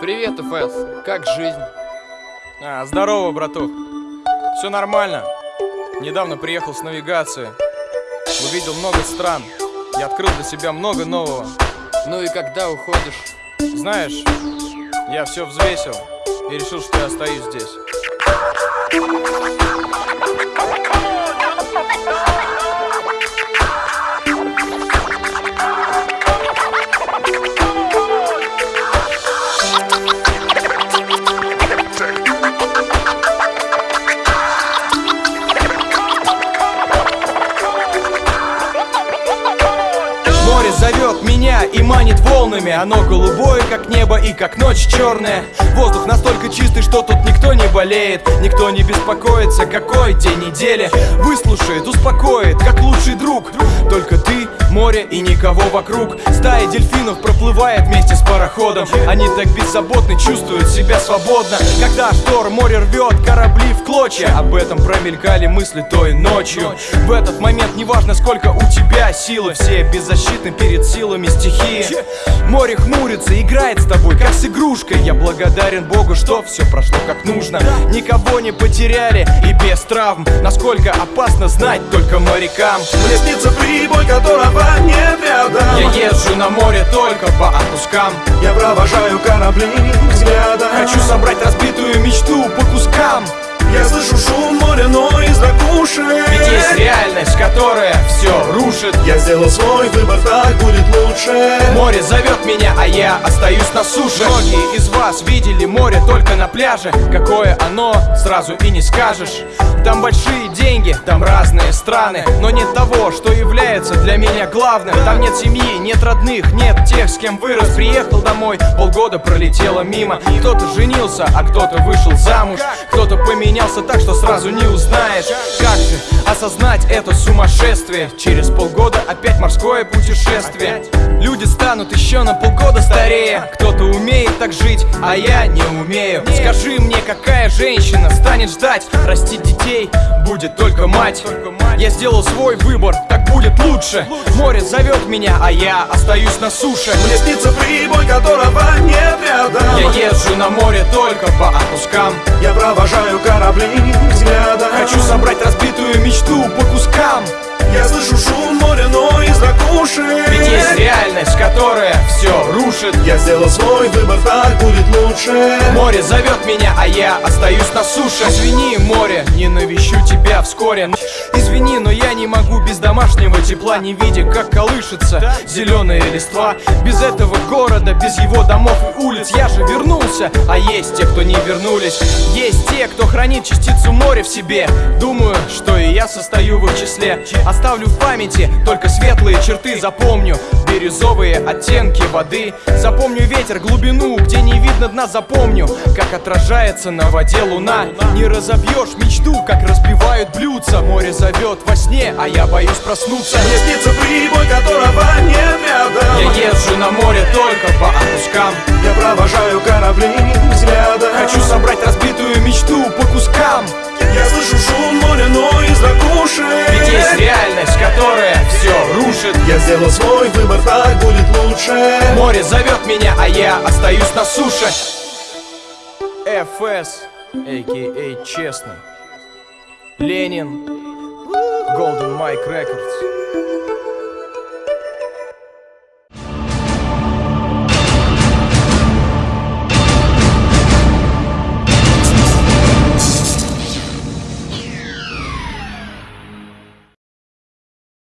Привет, ФС. Как жизнь? А, здорово, братух. Все нормально. Недавно приехал с навигации. Увидел много стран. И открыл для себя много нового. Ну и когда уходишь? Знаешь, я все взвесил и решил, что я остаюсь здесь. И манит волнами. Оно голубое, как небо и как ночь черная. Воздух настолько чистый, что тут никто не болеет. Никто не беспокоится, какой день недели. Выслушает, успокоит, как лучший друг. Только ты, море и никого вокруг. Стая дельфинов проплывает вместе с пароходом. Они так беззаботны, чувствуют себя свободно. Когда шторм море рвет корабли в клочья. Об этом промелькали мысли той ночью. В этот момент неважно сколько у тебя силы. Все беззащитны перед силами стихии Море хмурится, играет с тобой как с игрушкой. Я благодарен Богу, что все прошло как нужно. Никого не потеряли и без травм. Насколько опасно знать только морякам. Мне снится прибой, которого нет рядом. Я езжу на море только по отпускам. Я провожаю корабли взглядом. Хочу собрать разбитую мечту по кускам. Я слышу шум моря, но из ракушек есть реальность, которая все рушит. Я сделал свой выбор, так будет лучше. Море зовет меня, а я остаюсь на суше. Многие из вас видели море только на пляже. Какое оно, сразу и не скажешь. Там большие деньги, там разные страны. Но нет того, что является для меня главным. Там нет семьи, нет родных, нет тех, с кем вырос. Приехал домой, полгода пролетело мимо. Кто-то женился, а кто-то вышел замуж. Кто-то поменялся так, что сразу не узнаешь. Как же осознать это сумасшествие. Через полгода опять морское путешествие. Люди станут еще на полгода старее. Кто-то умеет так жить, а я не умею. Скажи мне, какая женщина станет ждать? Растить детей будет только мать. Я сделал свой выбор, так будет лучше. Море зовет меня, а я остаюсь на суше. Мне снится прибой, которого нет рядом. Я езжу на море только по отпускам Слышу шум моря, но из ракушек есть реальность, которая все рушит. Я сделал свой выбор, так будет лучше. Море зовет меня, а я остаюсь на суше. Извини, море, не навещу тебя вскоре. Извини, но я не могу без домашнего тепла. Не видя, как колышется зеленая листва. Без этого города, без его домов и улиц Я же вернулся, а есть те, кто не вернулись. Есть те, кто хранит частицу моря в себе. Думаю, что и я состою в их числе. Оставлю в памяти только светлые черты Запомню бирюзовые оттенки воды. Запомню ветер, глубину, где не видно дна Запомню, как отражается на воде луна. Не разобьешь мечту, как разбивают блюдца. Море зовет во сне, а я боюсь проснуться. Мне снится прибой, которого нет рядом. Я езжу на море только по отпускам. Я провожаю корабли взглядом. Хочу собрать разбитую мечту по кускам. Я слышу шум моря, но из рушит Я сделал свой выбор, так будет лучше Море зовет меня, а я остаюсь на суше. ФС, а.к.а. Честный. Ленин. Golden Mike Records